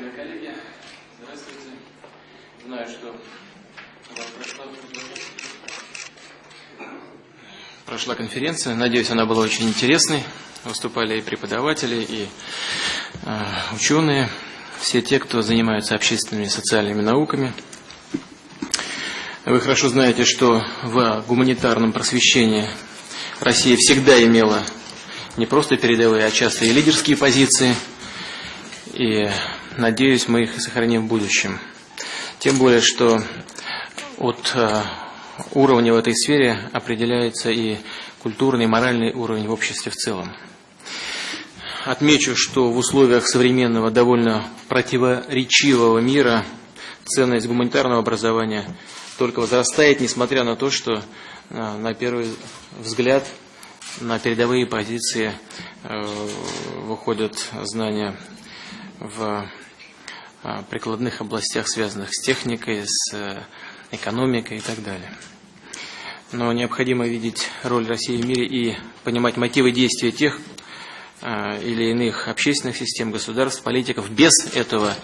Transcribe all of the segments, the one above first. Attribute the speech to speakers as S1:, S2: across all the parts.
S1: Уважаемые коллеги, здравствуйте. Знаю, что прошла, прошла конференция. Надеюсь, она была очень интересной. Выступали и преподаватели, и э, ученые, все те, кто занимаются общественными и социальными науками. Вы хорошо знаете, что в гуманитарном просвещении Россия всегда имела не просто передовые, а часто и лидерские позиции. И надеюсь, мы их сохраним в будущем. Тем более, что от э, уровня в этой сфере определяется и культурный, и моральный уровень в обществе в целом. Отмечу, что в условиях современного довольно противоречивого мира ценность гуманитарного образования только возрастает, несмотря на то, что э, на первый взгляд на передовые позиции э, выходят знания в прикладных областях, связанных с техникой, с экономикой и так далее. Но необходимо видеть роль России в мире и понимать мотивы действия тех или иных общественных систем, государств, политиков. Без этого,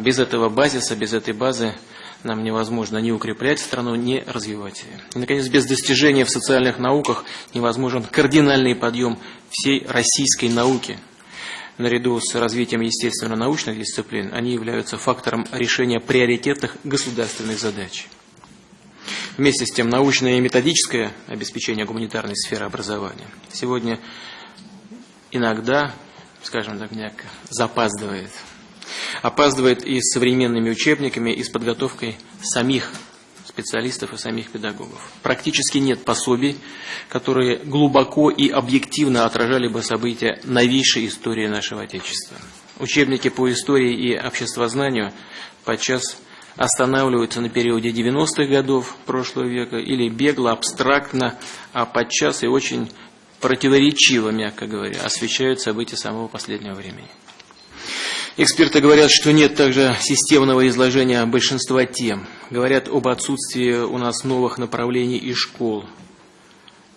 S1: без этого базиса, без этой базы нам невозможно ни укреплять страну, ни развивать ее. И, наконец, без достижения в социальных науках невозможен кардинальный подъем всей российской науки. Наряду с развитием естественно-научных дисциплин они являются фактором решения приоритетных государственных задач. Вместе с тем, научное и методическое обеспечение гуманитарной сферы образования сегодня иногда, скажем так, мягко, запаздывает – опаздывает и с современными учебниками, и с подготовкой самих специалистов и самих педагогов. Практически нет пособий, которые глубоко и объективно отражали бы события новейшей истории нашего Отечества. Учебники по истории и обществознанию подчас останавливаются на периоде 90-х годов прошлого века или бегло, абстрактно, а подчас и очень противоречиво, мягко говоря, освещают события самого последнего времени. Эксперты говорят, что нет также системного изложения большинства тем. Говорят об отсутствии у нас новых направлений и школ,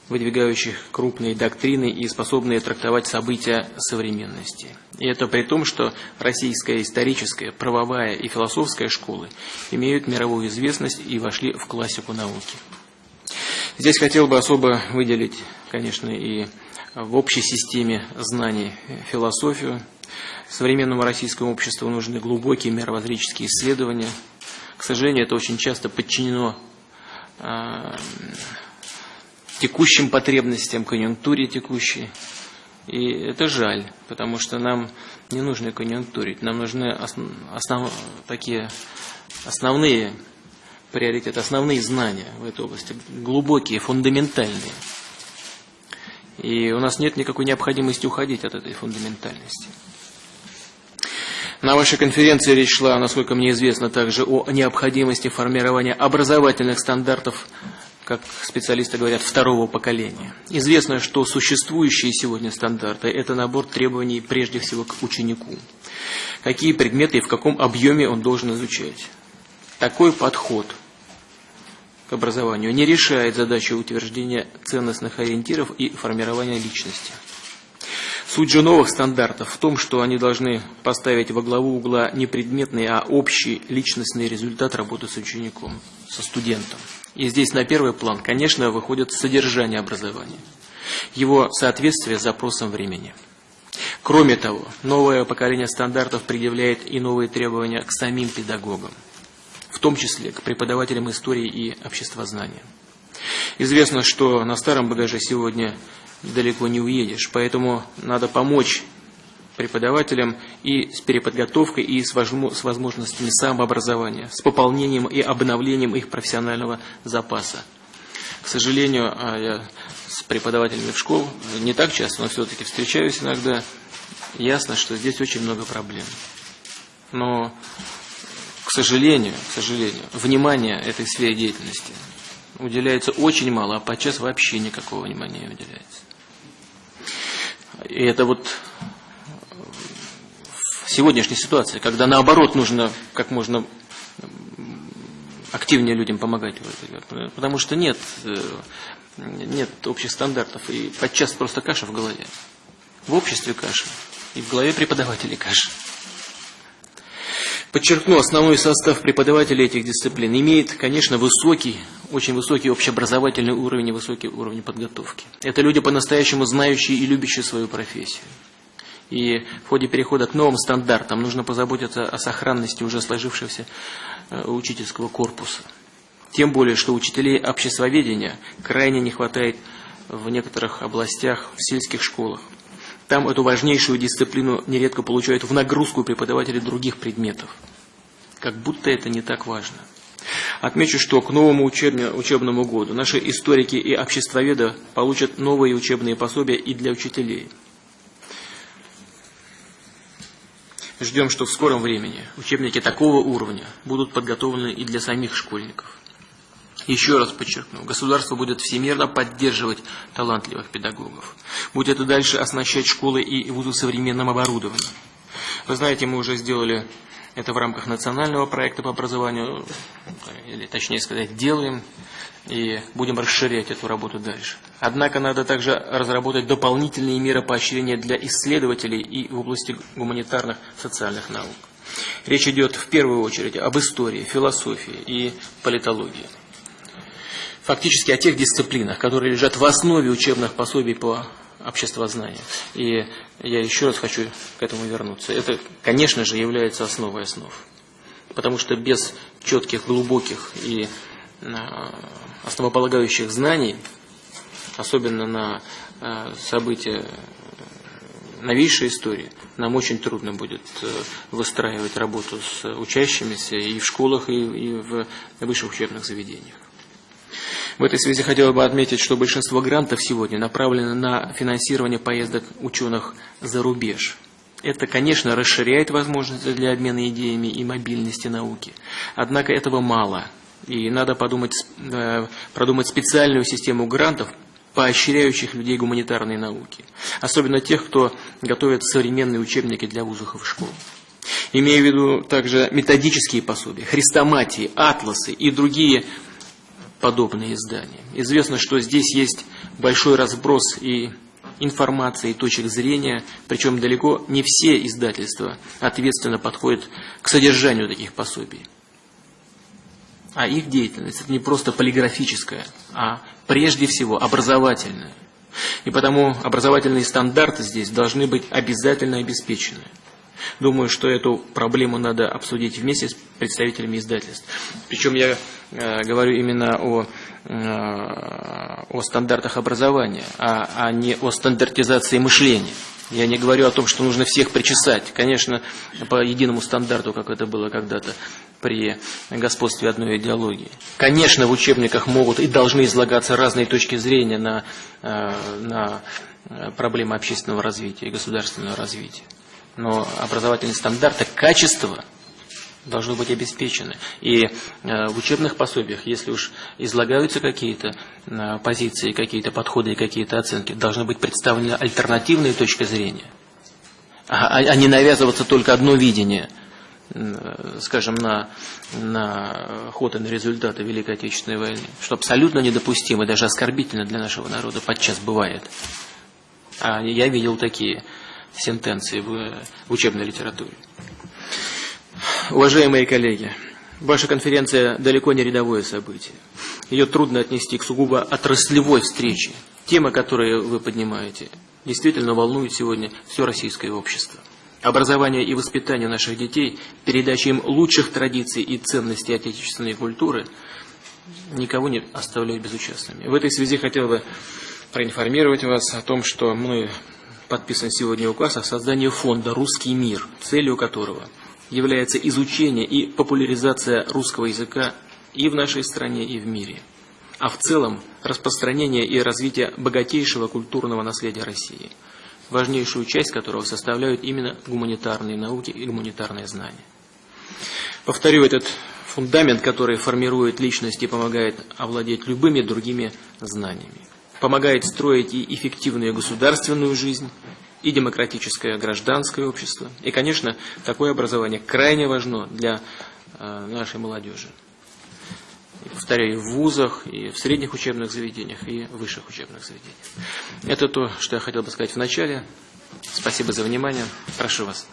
S1: выдвигающих крупные доктрины и способные трактовать события современности. И это при том, что российская историческая, правовая и философская школы имеют мировую известность и вошли в классику науки. Здесь хотел бы особо выделить, конечно, и в общей системе знаний философию, Современному российскому обществу нужны глубокие мировоззренческие исследования. К сожалению, это очень часто подчинено э, текущим потребностям, конъюнктуре текущей. И это жаль, потому что нам не нужно конъюнктурить, нам нужны основ, такие основные приоритеты, основные знания в этой области, глубокие, фундаментальные. И у нас нет никакой необходимости уходить от этой фундаментальности. На вашей конференции речь шла, насколько мне известно, также о необходимости формирования образовательных стандартов, как специалисты говорят, второго поколения. Известно, что существующие сегодня стандарты – это набор требований прежде всего к ученику. Какие предметы и в каком объеме он должен изучать. Такой подход к образованию не решает задачу утверждения ценностных ориентиров и формирования личности. Суть же новых стандартов в том, что они должны поставить во главу угла не предметный, а общий личностный результат работы с учеником, со студентом. И здесь на первый план, конечно, выходит содержание образования, его соответствие запросам времени. Кроме того, новое поколение стандартов предъявляет и новые требования к самим педагогам, том числе к преподавателям истории и обществознания. Известно, что на старом багаже сегодня далеко не уедешь. Поэтому надо помочь преподавателям и с переподготовкой, и с возможностями самообразования, с пополнением и обновлением их профессионального запаса. К сожалению, а я с преподавателями в школ не так часто, но все-таки встречаюсь иногда, ясно, что здесь очень много проблем. Но, сожалению, к сожалению, внимание этой сфере деятельности уделяется очень мало, а подчас вообще никакого внимания не уделяется. И это вот в сегодняшней ситуации, когда наоборот нужно как можно активнее людям помогать. Потому что нет, э, нет общих стандартов. И подчас просто каша в голове. В обществе каша. И в голове преподавателей каша. Подчеркну, основной состав преподавателей этих дисциплин имеет, конечно, высокий, очень высокий общеобразовательный уровень и высокий уровень подготовки. Это люди, по-настоящему знающие и любящие свою профессию. И в ходе перехода к новым стандартам нужно позаботиться о сохранности уже сложившегося э, учительского корпуса. Тем более, что учителей обществоведения крайне не хватает в некоторых областях, в сельских школах. Там эту важнейшую дисциплину нередко получают в нагрузку преподаватели других предметов. Как будто это не так важно. Отмечу, что к новому учебному году наши историки и обществоведы получат новые учебные пособия и для учителей. Ждем, что в скором времени учебники такого уровня будут подготовлены и для самих школьников. Еще раз подчеркну, государство будет всемирно поддерживать талантливых педагогов. Будет и дальше оснащать школы и вузы современным оборудованием. Вы знаете, мы уже сделали это в рамках национального проекта по образованию, или точнее сказать, делаем, и будем расширять эту работу дальше. Однако надо также разработать дополнительные меры поощрения для исследователей и в области гуманитарных социальных наук. Речь идет в первую очередь об истории, философии и политологии фактически о тех дисциплинах, которые лежат в основе учебных пособий по обществознанию. И я еще раз хочу к этому вернуться. Это, конечно же, является основой основ. Потому что без четких, глубоких и а, основополагающих знаний, особенно на а, события новейшей истории, нам очень трудно будет э, выстраивать работу с учащимися и в школах, и в высших учебных заведениях. В этой связи хотел бы отметить, что большинство грантов сегодня направлено на финансирование поездок ученых за рубеж. Это, конечно, расширяет возможности для обмена идеями и мобильности науки. Однако этого мало. И надо подумать, э, продумать специальную систему грантов, поощряющих людей гуманитарной науки. Особенно тех, кто готовит современные учебники для вузов и школ. Имея в виду также методические пособия, хрестоматии, атласы и другие подобные издания. Известно, что здесь есть большой разброс и информации, и точек зрения, причем далеко не все издательства ответственно подходят к содержанию таких пособий. А их деятельность это не просто полиграфическая, а прежде всего образовательная. И потому образовательные стандарты здесь должны быть обязательно обеспечены. Думаю, что эту проблему надо обсудить вместе с представителями издательств. Причем я говорю именно о, э, о стандартах образования, а, а не о стандартизации мышления. Я не говорю о том, что нужно всех причесать. Конечно, по единому стандарту, как это было когда-то при господстве одной идеологии. Конечно, в учебниках могут и должны излагаться разные точки зрения на, э, на проблемы общественного развития и государственного развития но образовательные стандарты качества должны быть обеспечены. И э, в учебных пособиях, если уж излагаются какие-то э, позиции, какие-то подходы и какие-то оценки, должны быть представлены альтернативные точки зрения, а, а не навязываться только одно видение, э, скажем, на, на ход и на результаты Великой Отечественной войны, что абсолютно недопустимо даже оскорбительно для нашего народа подчас бывает. А я видел такие сентенции в, в учебной литературе. Уважаемые коллеги, ваша конференция далеко не рядовое событие. Ее трудно отнести к сугубо отраслевой встрече. Тема, которую вы поднимаете, действительно волнует сегодня все российское общество. Образование и воспитание наших детей, передача им лучших традиций и ценностей отечественной культуры никого не оставляют безучастными. В этой связи хотел бы проинформировать вас о том, что мы подписан сегодня указ о создании фонда «Русский мир», целью которого является изучение и популяризация русского языка и в нашей стране, и в мире, а в целом распространение и развитие богатейшего культурного наследия России, важнейшую часть которого составляют именно гуманитарные науки и гуманитарные знания. Повторю этот фундамент, который формирует личность и помогает овладеть любыми другими знаниями помогает строить и эффективную государственную жизнь, и демократическое гражданское общество. И, конечно, такое образование крайне важно для э, нашей молодежи. И, повторяю, в вузах, и в средних учебных заведениях, и в высших учебных заведениях. Это то, что я хотел бы сказать в начале. Спасибо за внимание. Прошу вас.